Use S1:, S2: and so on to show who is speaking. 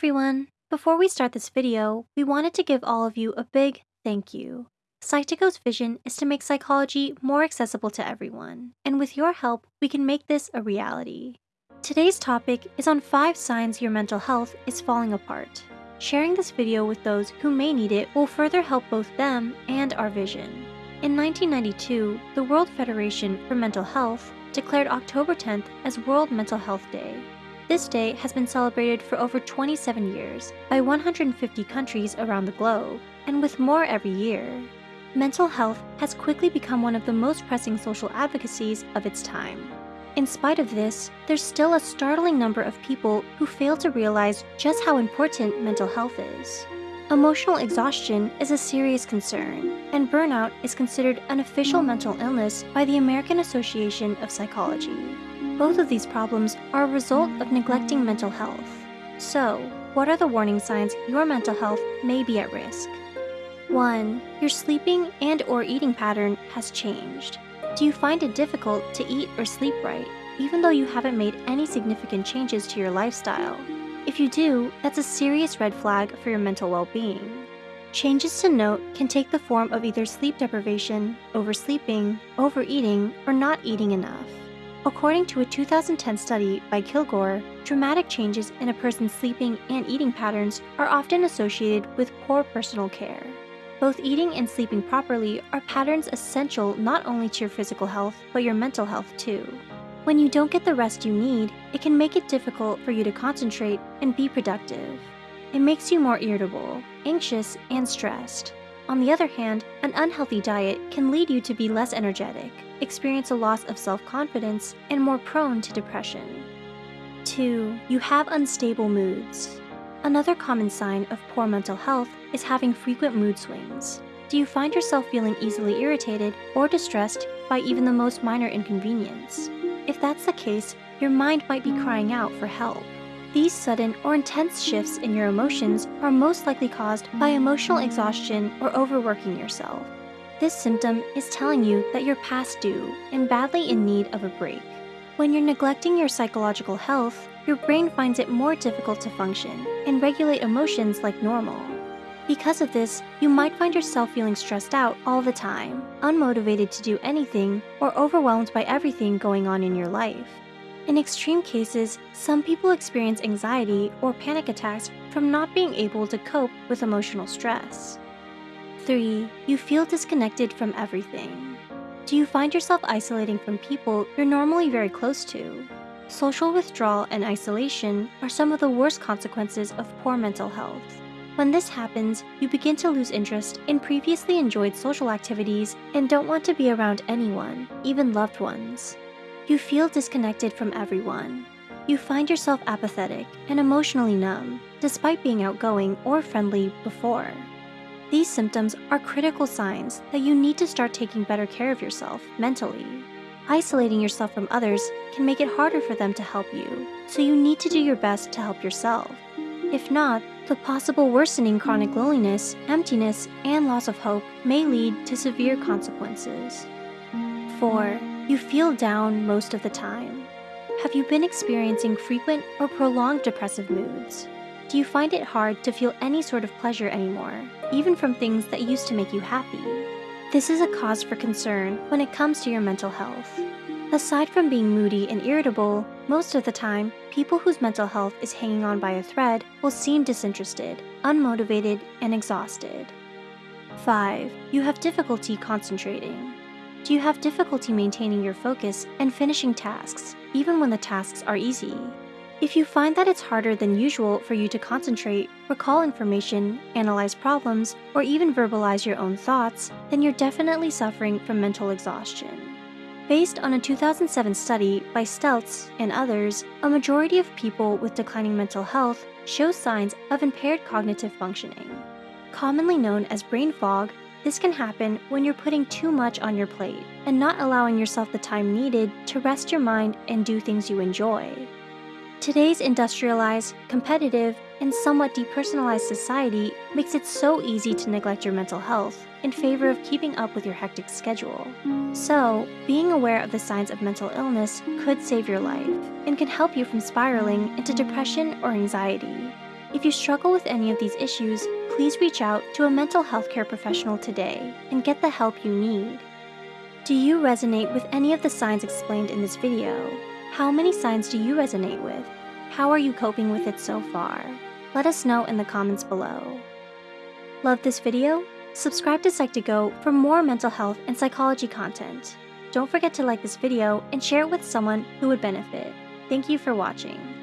S1: everyone! Before we start this video, we wanted to give all of you a big thank you. Psych2Go's vision is to make psychology more accessible to everyone, and with your help, we can make this a reality. Today's topic is on 5 signs your mental health is falling apart. Sharing this video with those who may need it will further help both them and our vision. In 1992, the World Federation for Mental Health declared October 10th as World Mental Health Day. This day has been celebrated for over 27 years by 150 countries around the globe, and with more every year. Mental health has quickly become one of the most pressing social advocacies of its time. In spite of this, there's still a startling number of people who fail to realize just how important mental health is. Emotional exhaustion is a serious concern, and burnout is considered an official mental illness by the American Association of Psychology. Both of these problems are a result of neglecting mental health. So, what are the warning signs your mental health may be at risk? 1. Your sleeping and or eating pattern has changed. Do you find it difficult to eat or sleep right, even though you haven't made any significant changes to your lifestyle? If you do, that's a serious red flag for your mental well-being. Changes to note can take the form of either sleep deprivation, oversleeping, overeating, or not eating enough. According to a 2010 study by Killgore, dramatic changes in a person's sleeping and eating patterns are often associated with poor personal care. Both eating and sleeping properly are patterns essential not only to your physical health, but your mental health too. When you don't get the rest you need, it can make it difficult for you to concentrate and be productive. It makes you more irritable, anxious, and stressed. On the other hand, an unhealthy diet can lead you to be less energetic, experience a loss of self-confidence, and more prone to depression. 2. You have unstable moods. Another common sign of poor mental health is having frequent mood swings. Do you find yourself feeling easily irritated or distressed by even the most minor inconvenience? If that's the case, your mind might be crying out for help. These sudden or intense shifts in your emotions are most likely caused by emotional exhaustion or overworking yourself. This symptom is telling you that you're past due and badly in need of a break. When you're neglecting your psychological health, your brain finds it more difficult to function and regulate emotions like normal. Because of this, you might find yourself feeling stressed out all the time, unmotivated to do anything, or overwhelmed by everything going on in your life. In extreme cases, some people experience anxiety or panic attacks from not being able to cope with emotional stress. 3. You feel disconnected from everything. Do you find yourself isolating from people you're normally very close to? Social withdrawal and isolation are some of the worst consequences of poor mental health. When this happens, you begin to lose interest in previously enjoyed social activities and don't want to be around anyone, even loved ones. You feel disconnected from everyone. You find yourself apathetic and emotionally numb, despite being outgoing or friendly before. These symptoms are critical signs that you need to start taking better care of yourself mentally. Isolating yourself from others can make it harder for them to help you, so you need to do your best to help yourself. If not, the possible worsening chronic loneliness, emptiness, and loss of hope may lead to severe consequences. 4. You feel down most of the time. Have you been experiencing frequent or prolonged depressive moods? Do you find it hard to feel any sort of pleasure anymore, even from things that used to make you happy? This is a cause for concern when it comes to your mental health. Aside from being moody and irritable, most of the time, people whose mental health is hanging on by a thread will seem disinterested, unmotivated, and exhausted. 5. You have difficulty concentrating. Do you have difficulty maintaining your focus and finishing tasks, even when the tasks are easy? If you find that it's harder than usual for you to concentrate, recall information, analyze problems, or even verbalize your own thoughts, then you're definitely suffering from mental exhaustion. Based on a 2007 study by Stelz and others, a majority of people with declining mental health show signs of impaired cognitive functioning. Commonly known as brain fog, this can happen when you're putting too much on your plate and not allowing yourself the time needed to rest your mind and do things you enjoy. Today's industrialized, competitive, and somewhat depersonalized society makes it so easy to neglect your mental health in favor of keeping up with your hectic schedule. So, being aware of the signs of mental illness could save your life and can help you from spiraling into depression or anxiety. If you struggle with any of these issues, please reach out to a mental health care professional today and get the help you need. Do you resonate with any of the signs explained in this video? How many signs do you resonate with? How are you coping with it so far? Let us know in the comments below. Love this video? Subscribe to Psych2Go for more mental health and psychology content. Don't forget to like this video and share it with someone who would benefit. Thank you for watching.